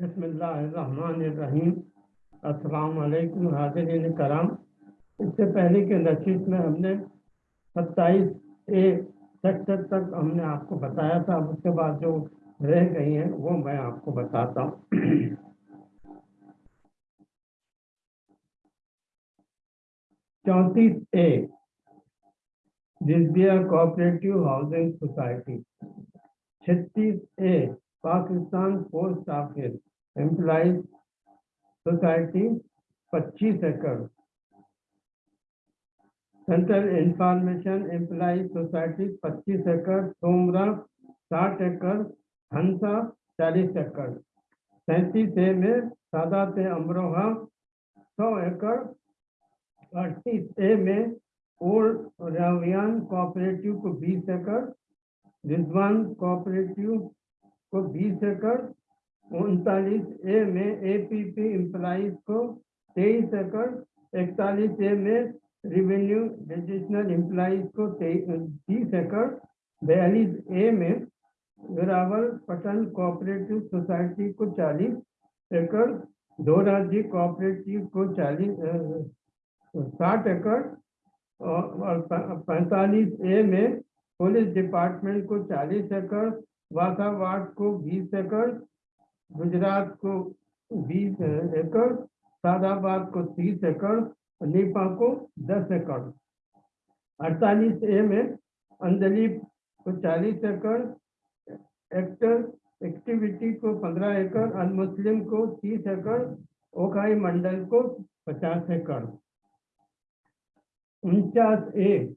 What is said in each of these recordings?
बसमीम अस्सलाम हाजिर कराम। इससे पहले के नशीस में हमने सत्ताईस ए सेक्टर तक हमने आपको बताया था। अब उसके बाद जो रह गई हैं, वो मैं आपको बताता हूँ। चौंतीस ए दिसबिया कोऑपरेटिव हाउसिंग सोसाइटी। छत्तीस A, Pakistan post office employees society 25 एकड़। सेंट्रल इंफॉर्मेशन एम्प्लॉज सोसाइटी 25 एकड़ सोमरा 60 एकड़, हंसा 40 एकड़। सैंतीस ए में सादात अमरोहा 100 एकड़। अड़तीस ए में ओल्ड रावियान कोऑपरेटिव को 20 एकड़, रिजवान कोऑपरेटिव को 20 एकड़ उनतालीस ए में एपीपी एम्प्लॉज को 23 एकड़, इकतालीस ए में रिवेन्यू रजिस्ट्रल एम्प्लॉज को तीस एकड़, बयालीस ए में वेरावल पटन कोऑपरेटिव सोसाइटी को 40 एकड़ दोराजी कोऑपरेटिव को 40 साठ एकड़ और पैंतालीस ए में पुलिस डिपार्टमेंट को 40 एकड़ वासावाट को 20 एकड़ गुजरात को 20 एकड़, सादाबाद को 30 एकड़ नीपा को 10 एकड़। अड़तालीस ए में अंजलि को 40 एकड़, एक्टर एक्टिविटी को 15 एकड़ अनमुस्लिम को 30 एकड़, ओखाई मंडल को 50 एकड़। उनचास ए,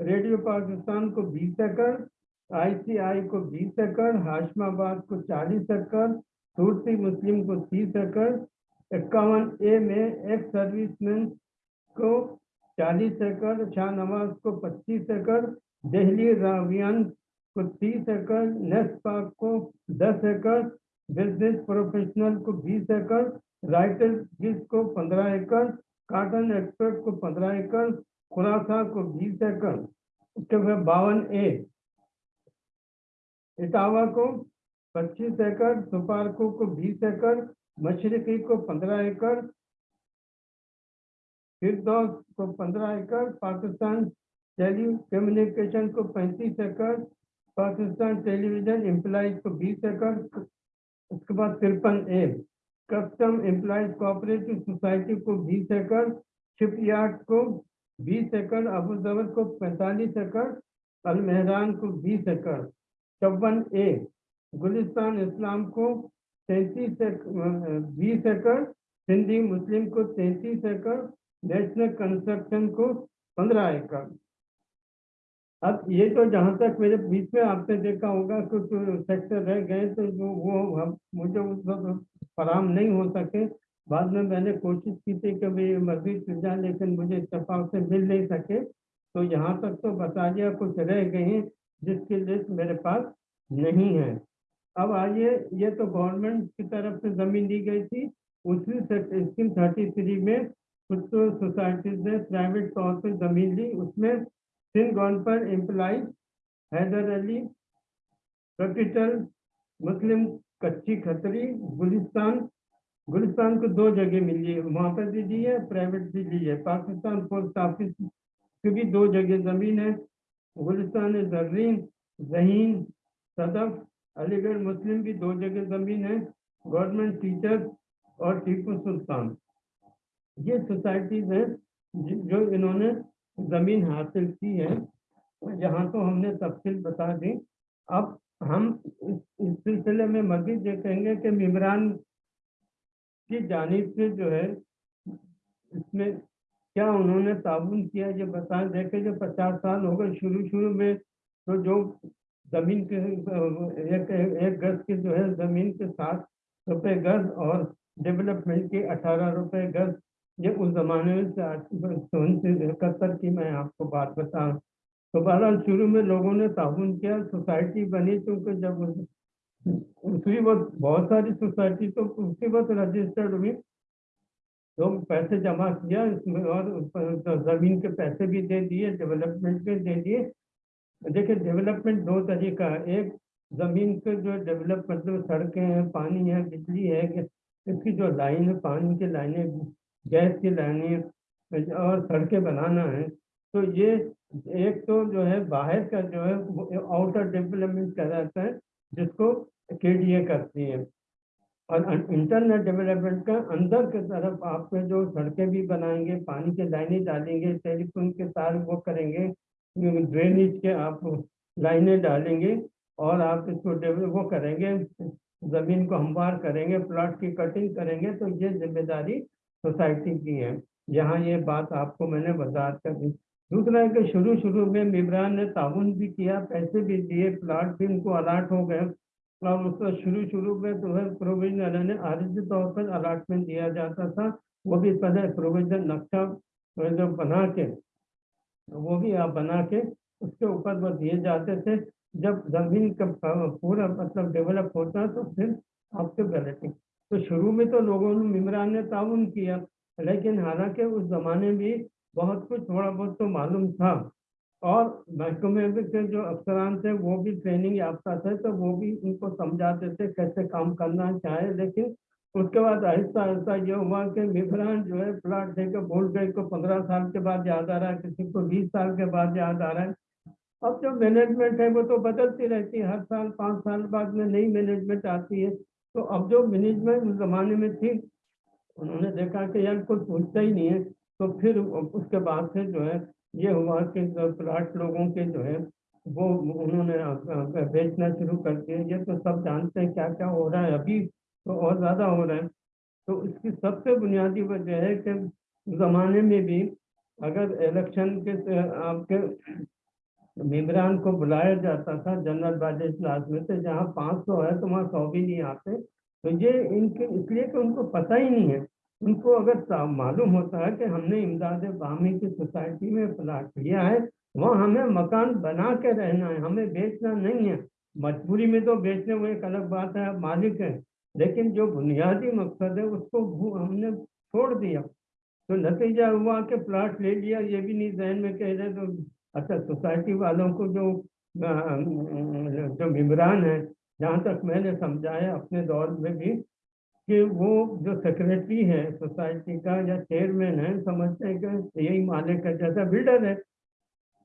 रेडियो पाकिस्तान को 20 एकड़ आईसीआई को 20 एकड़, हाशमाबाद को 40 एकड़ सूरती मुस्लिम को 30 एकड़, इक्यावन ए में एक्स सर्विसमैन को 40 एकड़, शाहनवाज को 25 एकड़ दिल्ली रावियन को 30 एकड़, नेस्ट पार्क को 10 एकड़, बिज़नेस प्रोफेशनल को 20 एकड़ राइटर गिल्स को 15 एकड़ काटन एक्सपर्ट को 15 एकड़, खुरासा को 20 एकड़, उसके बाद बावन ए। इटावा को 25 एकड़, सुपारको को 20 एकड़ मशरकी को 15 एकड़, फिरदौस को 15 एकड़, पाकिस्तान टेली कम्युनिकेशन को 35 एकड़, पाकिस्तान टेलीविज़न एम्प्लॉज को 20 एकड़, उसके बाद तिरपन A, custom employees cooperative society को 20 एकड़, शिपयार्ड को 20 एकड़ अबू जबर को 45 एकड़ अल मेहरान को 20 एकड़। चौवन ए, गुलिस्तान, इस्लाम को तैंतीस बीस एकड़ सिंधी मुस्लिम को तैंतीस एकड़, नेशनल कंस्ट्रक्शन को पंद्रह एकड़। अब ये तो जहाँ तक मेरे बीच में आपने देखा होगा, कुछ सेक्टर रह गए तो जो वो हम, मुझे उस वक्त फराम नहीं हो सके। बाद में मैंने कोशिश की थी कि भाई मस्जिद मिल जाए लेकिन मुझे इतफाक से मिल नहीं सके। तो यहाँ तक तो बता दिया कुछ रह गए हैं। जिसकी लिस्ट मेरे पास नहीं है। अब आइए, ये तो गवर्नमेंट की तरफ़ से ज़मीन दी गई थी। उसी स्कीम थर्टी थ्री में कुछ तो सोसाइटीज ने प्राइवेट तौर पर ज़मीन ली। उसमें Sindh government employees Haider Ali capital मुस्लिम कच्ची खतरी गुलिस्तान गुलिस्तान को दो जगह मिली है। वहाँ पर भी दी है प्राइवेट भी ली है। पाकिस्तान पोस्ट ऑफ़िस की भी दो जगह ज़मीन है। गुलिस्तान जर्रीन जहीन सदफ अलीगढ़, मुस्लिम की दो जगह ज़मीन है, गवर्नमेंट टीचर और टीपू सुल्तान। ये सोसाइटीज़ हैं जो इन्होंने ज़मीन हासिल की है। यहाँ तो हमने तफसील बता दी। अब हम इस सिलसिले में मजीद ये कहेंगे कि मम्बरान की जानब से जो है, इसमें क्या उन्होंने ताउन किया ये बता, देखे जो पचास साल हो गए शुरू शुरू में तो जो ज़मीन के, एक एक गज की जो है, ज़मीन के सात रुपये गज और डेवलपमेंट के अठारह रुपये गज, ये उस ज़माने में से इकहत्तर की मैं आपको बात बताऊँ। तो बहरहाल, शुरू में लोगों ने ताउन किया, सोसाइटी बनी, क्योंकि जब उसी वक्त बहुत सारी सोसाइटी तो उसी वक्त रजिस्टर्ड हुई तो पैसे जमा किया, इसमें और ज़मीन के पैसे भी दे दिए डेवलपमेंट के दे दिए। देखिए डेवलपमेंट दो तरीका है। एक, ज़मीन के जो डेवलप मतलब सड़कें हैं, पानी है, बिजली है, इसकी जो लाइन है, पानी की लाइनें, गैस की लाइनें, और सड़कें बनाना है। तो ये एक तो जो है, बाहर का जो है आउटर डेवलपमेंट कहलाता है, जिसको के डी ए करती है। और इंटरनेट डेवलपमेंट का अंदर की तरफ़ आपके जो सड़कें भी बनाएँगे, पानी के लाइनें डालेंगे, टेलीफोन के तार वो करेंगे ड्रेनेज के आप लाइनें डालेंगे और आप इसको डेवलप वो करेंगे, ज़मीन को हमवार करेंगे प्लॉट की कटिंग करेंगे तो ये ज़िम्मेदारी सोसाइटी की है। यहाँ ये बात आपको मैंने वजात कर दी। दूसरा है कि शुरू शुरू में मिमरान ने ताउन भी किया, पैसे भी दिए प्लाट भी उनको अलाट हो गए। और उसका शुरू शुरू में तो है प्रोविज़न ने आरजी तौर पर अलाटमेंट दिया जाता था, वो भी पहले प्रोविज़न नक्शा जो बना के, वो भी आप बना के उसके ऊपर वो दिए जाते थे। जब ज़मीन का पूरा मतलब डेवलप होता तो फिर आपके बैलेटिंग तो शुरू में तो लोगों ने मिमरान ने ताउन किया, लेकिन हालाँकि उस ज़माने में बहुत कुछ थोड़ा बहुत तो मालूम था। और महकमे के जो अफसरान थे, वो भी ट्रेनिंग याफ्ता थे तो वो भी उनको समझाते थे कैसे काम करना चाहे। लेकिन उसके बाद आहिस्ता आहिस्ता ये हुआ कि मिफरान जो है प्लाट देकर भूल गए को पंद्रह साल के बाद याद आ रहा है, किसी को बीस साल के बाद याद आ रहा है। अब जो मैनेजमेंट है, वो तो बदलती रहती है। हर साल, पाँच साल बाद में नई मैनेजमेंट आती है। तो अब जो मैनेजमेंट उस जमाने में थी, उन्होंने देखा कि यार कोई पूछता ही नहीं है। तो फिर उसके बाद से जो है ये हुआ कि प्लाट लोगों के जो है, वो उन्होंने बेचना शुरू कर दिया ये तो सब जानते हैं क्या क्या हो रहा है। अभी तो और ज़्यादा हो रहा है। तो इसकी सबसे बुनियादी वजह है कि ज़माने में भी अगर इलेक्शन के, आपके मेम्बरान को बुलाया जाता था जनरल बाजे क्लास में तो जहाँ पाँच सौ है तो वहाँ सौ भी नहीं आते। तो ये इनके, इसलिए कि उनको पता ही नहीं है। उनको अगर मालूम होता है कि हमने इमदाद बामी की सोसाइटी में प्लाट लिया है, वहाँ हमें मकान बना के रहना है, हमें बेचना नहीं है। मजबूरी में तो बेचने वो एक अलग बात है मालिक है। लेकिन जो बुनियादी मकसद है, उसको हमने छोड़ दिया। तो नतीजा हुआ कि प्लाट ले लिया, ये भी नहीं जहन में कह रहे तो अच्छा सोसाइटी वालों को जो जो मेम्बरान है, जहाँ तक मैंने समझाया, अपने दौर में भी कि वो जो सेक्रेटरी है सोसाइटी का या चेयरमैन है, समझते हैं कि यही मालिक है जैसा बिल्डर है।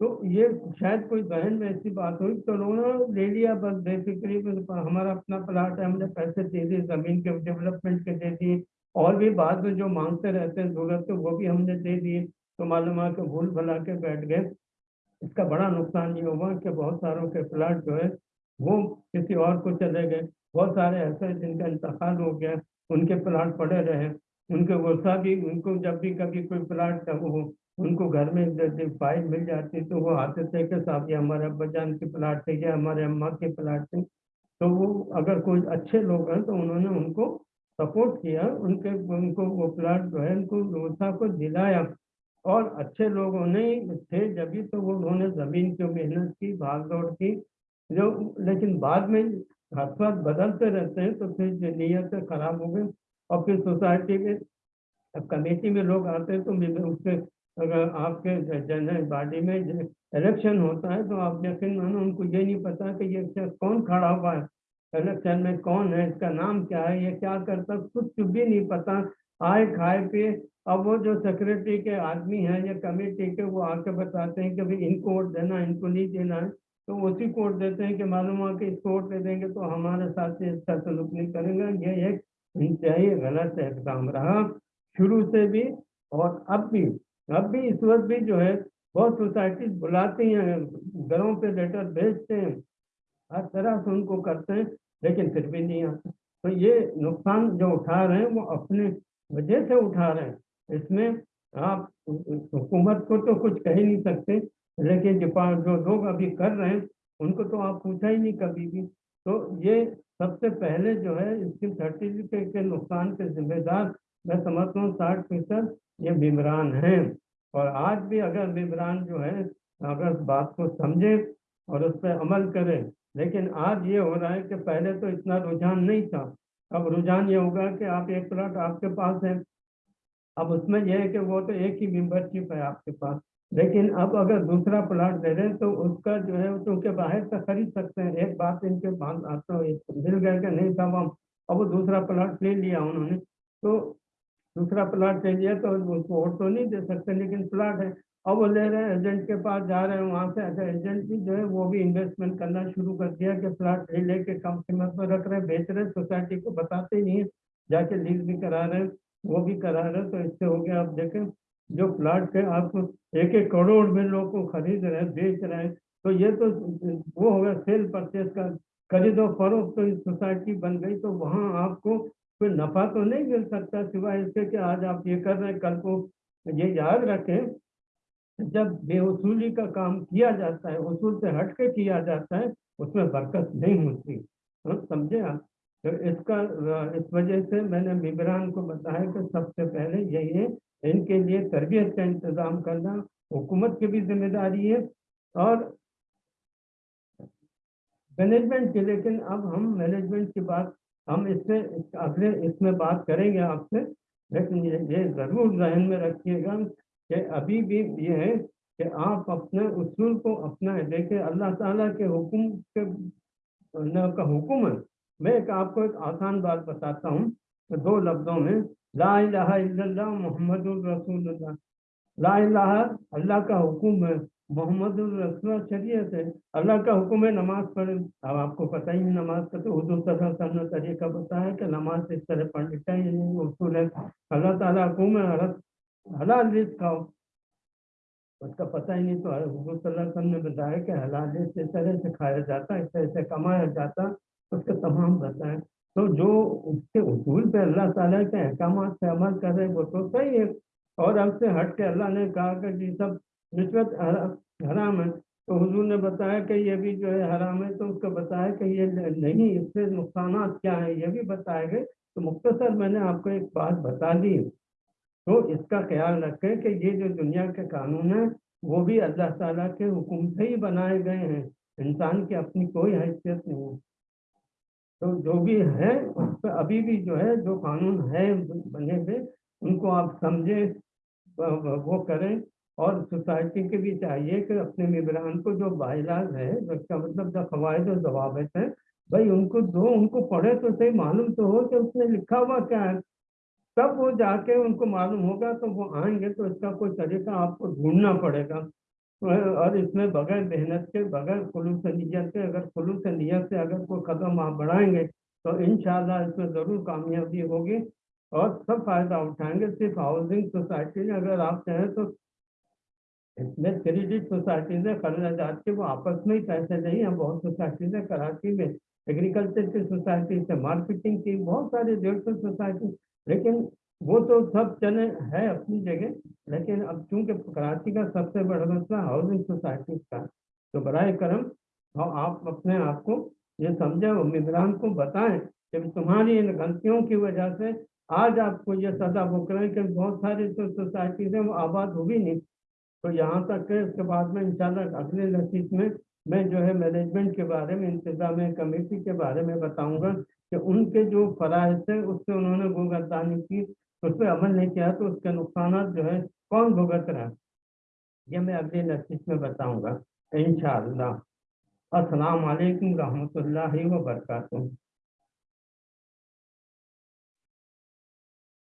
तो ये शायद कोई बहन में ऐसी बात हुई तो उन्होंने ले लिया बस बेसिकली हमारा अपना प्लाट है, हमने पैसे दे दिए, ज़मीन के डेवलपमेंट के दे दिए, और भी बाद में जो मांगते रहते हैं ज़रूरत तो वो भी हमने दे दिए तो मालूम है कि भूल भला के बैठ गए। इसका बड़ा नुकसान ये हुआ कि बहुत सारों के प्लाट जो है, वो किसी और को चले गए। बहुत सारे ऐसे जिनका इंतकाल हो गया। उनके प्लाट पड़े रहे। उनके वर्षा भी, उनको जब भी कभी कोई प्लाट वो उनको घर में फ़ाइल मिल जाती तो वो आते थे कि साहब ये हमारे अब्बा जान के प्लाट थे, या हमारे अम्मा के प्लाट थे। तो वो अगर कोई अच्छे लोग हैं तो उन्होंने उनको सपोर्ट किया, उनके, उनको वो प्लाट जो है, उनको वर्षा को दिलाया। और अच्छे लोगों ने थे जब भी तो वो उन्होंने ज़मीन की मेहनत की, भाग दौड़ की। जो, लेकिन बाद में हादसात बदलते रहते हैं तो फिर नीयत खराब हो गई और फिर सोसाइटी में कमेटी में लोग आते हैं तो उसके अगर आपके जनरल बॉडी में इलेक्शन होता है तो आप यकीन मानो, उनको ये नहीं पता कि ये कौन खड़ा हुआ है? इलेक्शन में कौन है? इसका नाम क्या है? ये क्या करता कुछ भी नहीं पता। आए खाए पिए। अब वो जो सेक्रेटरी के आदमी हैं, या कमेटी के, वो आके बताते हैं कि भाई इनको वोट देना इनको नहीं देना है। तो उसी कोर्ट देते हैं कि मालूम हुआ कि वोट दे देंगे तो हमारे साथ इसका सलूक नहीं करेंगे। ये एक इंतहाई गलत इकदाम रहा। शुरू से भी और अब भी अब भी इस वक्त भी जो है, बहुत सोसाइटी बुलाती हैं, घरों पे लेटर भेजते हैं, हर तरह से उनको करते हैं, लेकिन फिर भी नहीं आते। तो ये नुकसान जो उठा रहे हैं, वो अपने वजह से उठा रहे हैं। इसमें आप, हुकूमत को तो कुछ कह ही नहीं सकते। लेकिन जो जो लोग अभी कर रहे हैं, उनको तो आप पूछा ही नहीं कभी भी। तो ये सबसे पहले जो है, इसकी सर्टिफिकेट के नुकसान के जिम्मेदार, मैं समझता हूँ, साठ फ़ीसद ये बिमरान हैं। और आज भी अगर बिमरान जो है, अगर बात को समझे और उस पर अमल करे, लेकिन आज ये हो रहा है कि पहले तो इतना रुझान नहीं था। अब रुझान ये होगा कि आप एक प्लॉट आपके पास है। अब उसमें यह है कि वो तो एक ही मेंबरशिप है आपके पास। लेकिन अब अगर दूसरा प्लाट दे दें तो उसका जो है क्योंकि बाहर से खरीद सकते हैं। एक बात इनके आता मिल गया कि नहीं साहब हम अब वो दूसरा प्लाट ले लिया उन्होंने। तो दूसरा प्लाट ले लिया तो उसको वोट तो नहीं दे सकते, लेकिन प्लाट है। अब वो ले रहे हैं, एजेंट के पास जा रहे हैं, वहाँ से अच्छा एजेंट भी जो है, वो भी इन्वेस्टमेंट करना शुरू कर दिया कि प्लाट ले लेके कम कीमत पर रख रहे हैं, बेच रहे सोसाइटी को बताते नहीं है, जाके लीज भी करा रहे हैं, वो भी करा रहे तो इससे हो गया, आप देखें। जो प्लाट के आप एक एक करोड़ में लोग को खरीद रहे बेच रहे हैं। तो ये तो वो हो गया सेल परचेज का खरीदो फरोख तो सोसाइटी बन गई तो वहाँ आपको कोई नफा तो नहीं मिल सकता सिवाय इसके कि आज आप ये कर रहे हैं कल को ये याद रखें जब बेवसूली का काम किया जाता है उसूल से हट के किया जाता है उसमें बरकत नहीं होती। हाँ, समझे आप? तो इसका इस वजह से मैंने मिबरान को बताया कि सबसे पहले यही है इनके लिए तरबियत का इंतज़ाम करना हुकूमत की भी ज़िम्मेदारी है और मैनेजमेंट की। लेकिन अब हम मैनेजमेंट की बात हम इससे अगले इसमें बात करेंगे आपसे लेकिन ये, ये ज़रूर जहन में रखिएगा कि अभी भी ये है कि आप अपने उसूल को अपना देखिए अल्लाह ताला के हुक्म के का हुक्म है मैं एक आपको एक आसान बात बताता हूँ। तो दो लफ्ज़ों में, ला मोहम्मद रसूलुल्लाह। ला अल्लाह का हुक्म है मोहम्मद रसूल शरीयत है। अल्लाह का हुक्म है नमाज़ पढ़े। अब आपको पता ही नहीं नमाज़ का तो सल्लल्लाहु ने तरीका बताया कि नमाज़ इस तरह पढ़नी चाहिए उसूल है। अल्लाह ताला हुक्म है हलाल रिस्क खाओ। उसका पता ही नहीं तो हजूर ने बताया कि हलाल इस तरह से खाया जाता इस तरह से कमाया जाता उसके तमाम बताएँ तो जो उसके उसूल पे अल्लाह ताला के अहकाम से अमल कर वो तो सही है। और हमसे हट के अल्लाह ने कहा कि ये सब रिश्वत हराम है। तो हुजूर ने बताया कि ये भी जो है हराम है तो उसको बताया कि ये नहीं, इससे नुकसान क्या है, ये भी बताए गए तो मुख्तसर मैंने आपको एक बात बता दी। तो इसका ख्याल रखें कि ये जो दुनिया के कानून हैं, वो भी अल्लाह ताला के हुक्म से ही बनाए गए हैं। इंसान की अपनी कोई हैसियत नहीं है। तो जो भी है, उस पर अभी भी जो है, जो कानून है बने हुए, उनको आप समझे, वो करें। और सोसाइटी के भी चाहिए कि अपने मेबरान को जो बाइलाज है जिसका मतलब जो कवायद और जवाबत है, भाई उनको दो, उनको पढ़े तो सही, मालूम तो हो कि उसने लिखा हुआ क्या है। तब वो जाके उनको मालूम होगा तो वो आएँगे तो इसका कोई तरीका आपको ढूंढना पड़ेगा। और इसमें बगैर मेहनत के, बगैर खुलूस नीयत के, अगर खुलूस नीयत से अगर कोई कदम आप बढ़ाएँगे तो इन इसमें ज़रूर कामयाबी होगी और सब फ़ायदा उठाएँगे। सिर्फ़ हाउसिंग सोसाइटी ने अगर आप चाहें तो इसमें क्रेडिट सोसाइटी ने कर्जा के वो आपस में ही पैसे नहीं है बहुत सोसाइटी ने कराची में एग्रीकल्चर की सोसाइटी से मार्केटिंग की, बहुत सारी डेढ़ सौ सोसाइटी लेकिन वो तो सब चले है अपनी जगह लेकिन अब चूँकि कराची का सबसे बड़ा मसला हाउसिंग सोसाइटी का तो बर करम हाँ, आप अपने आप को ये समझे उम्मीदवार को बताएँ कि तुम्हारी इन गलतियों की वजह से आज आपको ये सदा बुक रहे हैं कि बहुत सारी तो सोसाइटी है वो आबाद होगी नहीं। तो यहाँ तक है उसके बाद में इंशाल्लाह अगले नसीब में मैं जो है मैनेजमेंट के बारे में इंतज़ाम कमेटी के बारे में बताऊँगा कि उनके जो फ़राइज थे उससे उन्होंने भुगतानी की उस पर अमल नहीं किया तो उसके नुकसान जो है कौन भुगत रहा? ये मैं अगले नस्तिक में बताऊँगा इन शाह असलकम रहमतुल्लाहि व बरकातुहू